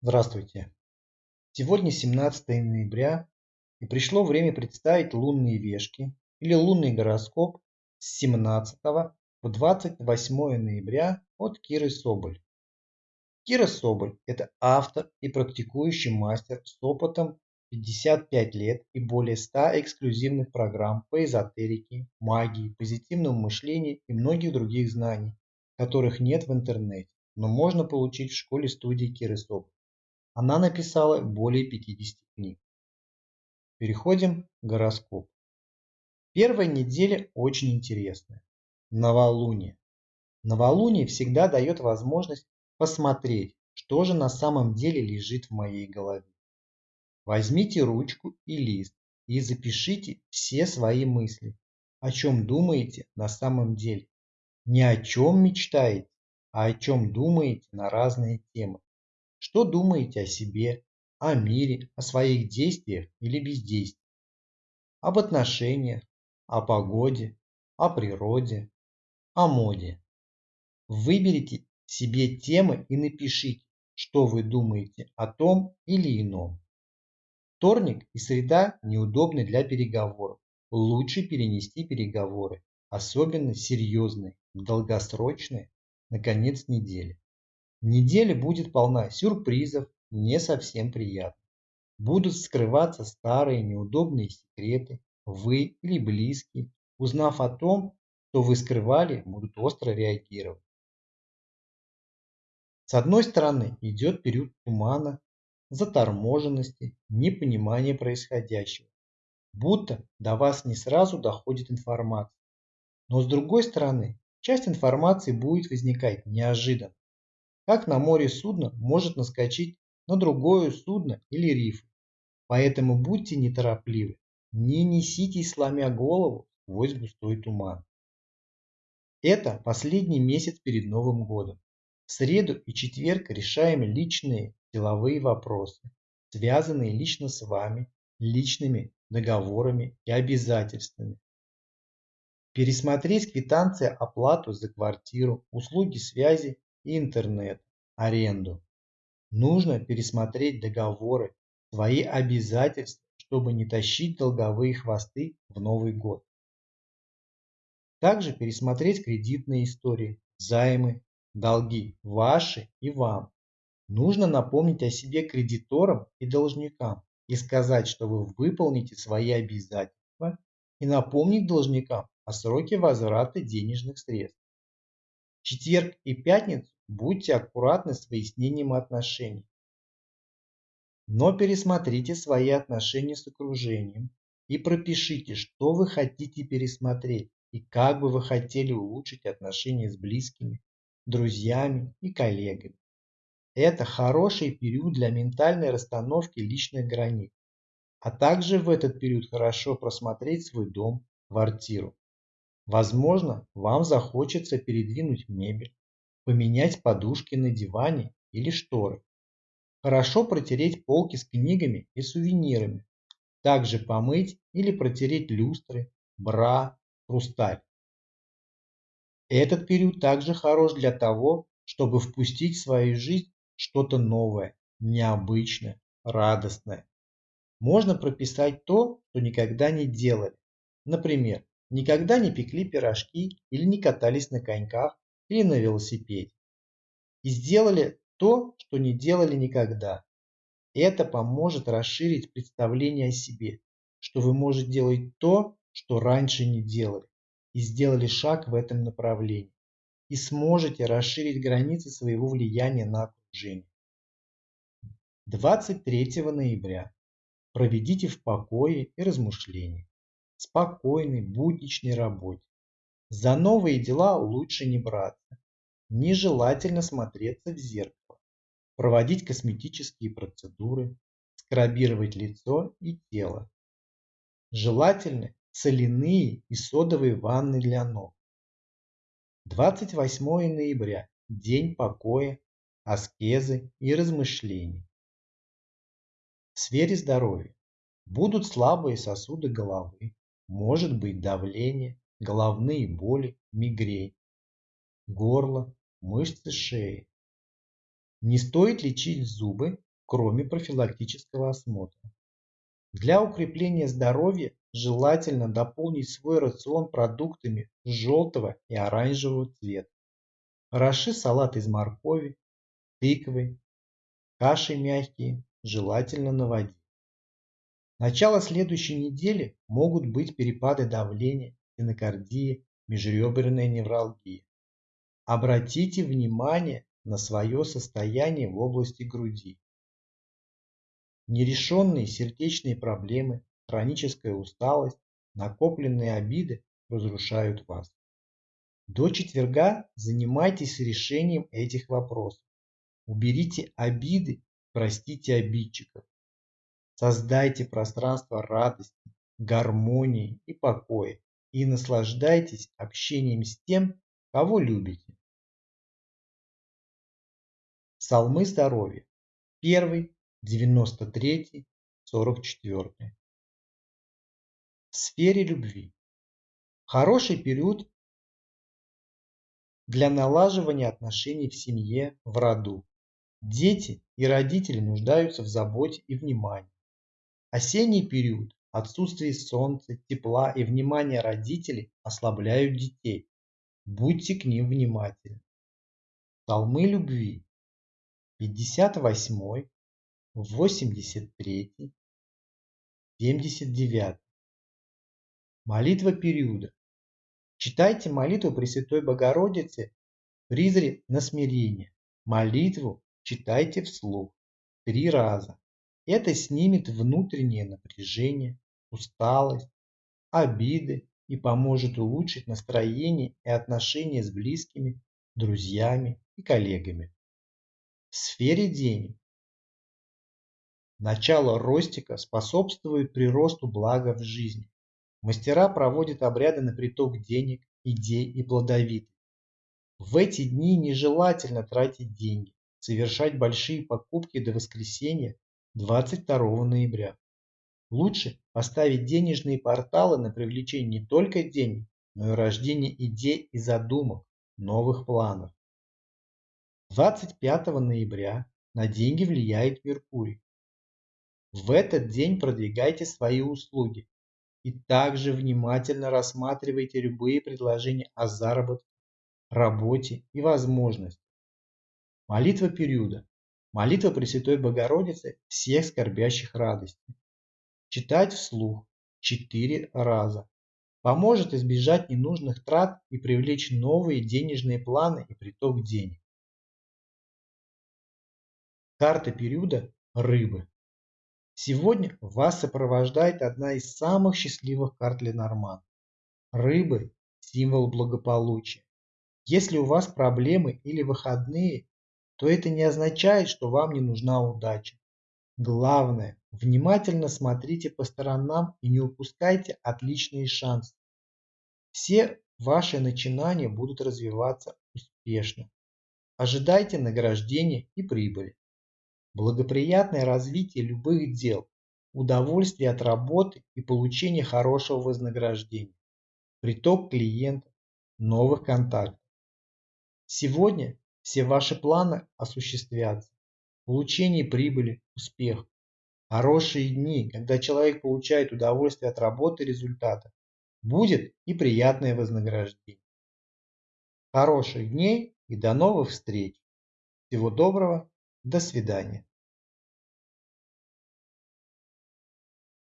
Здравствуйте! Сегодня 17 ноября и пришло время представить лунные вешки или лунный гороскоп с 17 по 28 ноября от Киры Соболь. Кира Соболь – это автор и практикующий мастер с опытом 55 лет и более 100 эксклюзивных программ по эзотерике, магии, позитивному мышлению и многих других знаний, которых нет в интернете, но можно получить в школе-студии Киры Соболь. Она написала более 50 книг. Переходим к гороскопу. Первая неделя очень интересная. Новолуние. Новолуние всегда дает возможность посмотреть, что же на самом деле лежит в моей голове. Возьмите ручку и лист и запишите все свои мысли, о чем думаете на самом деле. Не о чем мечтаете, а о чем думаете на разные темы. Что думаете о себе, о мире, о своих действиях или бездействиях? Об отношениях, о погоде, о природе, о моде. Выберите себе темы и напишите, что вы думаете о том или ином. Вторник и среда неудобны для переговоров. Лучше перенести переговоры, особенно серьезные, долгосрочные, на конец недели. Неделя будет полна сюрпризов, не совсем приятных. Будут скрываться старые неудобные секреты. Вы или близкие, узнав о том, что вы скрывали, будут остро реагировать. С одной стороны идет период тумана, заторможенности, непонимания происходящего. Будто до вас не сразу доходит информация. Но с другой стороны, часть информации будет возникать неожиданно, как на море судно может наскочить на другое судно или риф. Поэтому будьте неторопливы, не неситесь сломя голову сквозь густой туман. Это последний месяц перед Новым годом. В среду и четверг решаем личные деловые вопросы, связанные лично с вами, личными договорами и обязательствами. Пересмотреть квитанции оплату за квартиру, услуги связи интернет, аренду. Нужно пересмотреть договоры, свои обязательства, чтобы не тащить долговые хвосты в Новый год. Также пересмотреть кредитные истории, займы, долги ваши и вам. Нужно напомнить о себе кредиторам и должникам и сказать, что вы выполните свои обязательства и напомнить должникам о сроке возврата денежных средств. Четверг и пятницу Будьте аккуратны с выяснением отношений. Но пересмотрите свои отношения с окружением и пропишите, что вы хотите пересмотреть и как бы вы хотели улучшить отношения с близкими, друзьями и коллегами. Это хороший период для ментальной расстановки личных границ, а также в этот период хорошо просмотреть свой дом, квартиру. Возможно, вам захочется передвинуть мебель, поменять подушки на диване или шторы. Хорошо протереть полки с книгами и сувенирами. Также помыть или протереть люстры, бра, хрусталь. Этот период также хорош для того, чтобы впустить в свою жизнь что-то новое, необычное, радостное. Можно прописать то, что никогда не делали. Например, никогда не пекли пирожки или не катались на коньках или на велосипеде. И сделали то, что не делали никогда. Это поможет расширить представление о себе, что вы можете делать то, что раньше не делали, и сделали шаг в этом направлении, и сможете расширить границы своего влияния на окружение. 23 ноября проведите в покое и размышлении, спокойной, будничной работе. За новые дела лучше не браться. Нежелательно смотреться в зеркало, проводить косметические процедуры, скрабировать лицо и тело. Желательно соляные и содовые ванны для ног. 28 ноября – день покоя, аскезы и размышлений. В сфере здоровья будут слабые сосуды головы, может быть давление, головные боли, мигрень, горло, мышцы шеи. Не стоит лечить зубы, кроме профилактического осмотра. Для укрепления здоровья желательно дополнить свой рацион продуктами желтого и оранжевого цвета. Хороши салат из моркови, тыквы, каши мягкие, желательно на воде. Начало следующей недели могут быть перепады давления, стенокардия, межреберная невралгия. Обратите внимание на свое состояние в области груди. Нерешенные сердечные проблемы, хроническая усталость, накопленные обиды разрушают вас. До четверга занимайтесь решением этих вопросов. Уберите обиды, простите обидчиков. Создайте пространство радости, гармонии и покоя и наслаждайтесь общением с тем, кого любите. Псалмы здоровья. Первый, девяносто третий, сорок четвертый. В сфере любви. Хороший период для налаживания отношений в семье, в роду. Дети и родители нуждаются в заботе и внимании. Осенний период отсутствие солнца, тепла и внимания родителей ослабляют детей. Будьте к ним внимательны. Псалмы любви. 58, 83, 79. Молитва периода. Читайте молитву Пресвятой Богородицы призре на смирение. Молитву читайте вслух три раза. Это снимет внутреннее напряжение, усталость, обиды и поможет улучшить настроение и отношения с близкими, друзьями и коллегами. В сфере денег. Начало ростика способствует приросту блага в жизни. Мастера проводят обряды на приток денег, идей и плодовитых. В эти дни нежелательно тратить деньги, совершать большие покупки до воскресенья 22 ноября. Лучше поставить денежные порталы на привлечение не только денег, но и рождение идей и задумок, новых планов. 25 ноября на деньги влияет Меркурий. В этот день продвигайте свои услуги, и также внимательно рассматривайте любые предложения о заработке, работе и возможностях. Молитва периода. Молитва Пресвятой Богородицы всех скорбящих радости. Читать вслух четыре раза. Поможет избежать ненужных трат и привлечь новые денежные планы и приток денег. Карта периода рыбы. Сегодня вас сопровождает одна из самых счастливых карт Ленорман. Рыбы – символ благополучия. Если у вас проблемы или выходные, то это не означает, что вам не нужна удача. Главное, внимательно смотрите по сторонам и не упускайте отличные шансы. Все ваши начинания будут развиваться успешно. Ожидайте награждения и прибыли благоприятное развитие любых дел, удовольствие от работы и получение хорошего вознаграждения, приток клиентов, новых контактов. Сегодня все ваши планы осуществятся. Получение прибыли, успех. Хорошие дни, когда человек получает удовольствие от работы и результата. Будет и приятное вознаграждение. Хороших дней и до новых встреч. Всего доброго. До свидания.